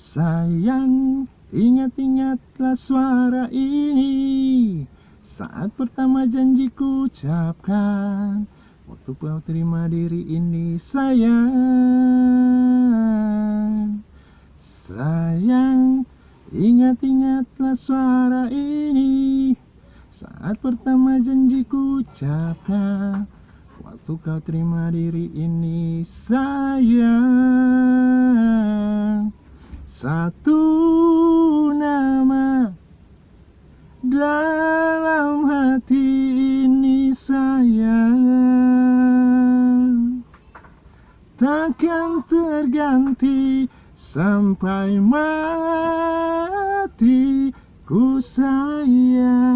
Sayang, ingat-ingatlah suara ini. Saat pertama janjiku ucapkan Waktu kau terima diri ini sayang. Sayang, ingat-ingatlah suara ini. Saat pertama janjiku ucapkan Waktu kau terima diri ini sayang Satu nama dalam hati ini sayang Takkan terganti sampai mati ku sayang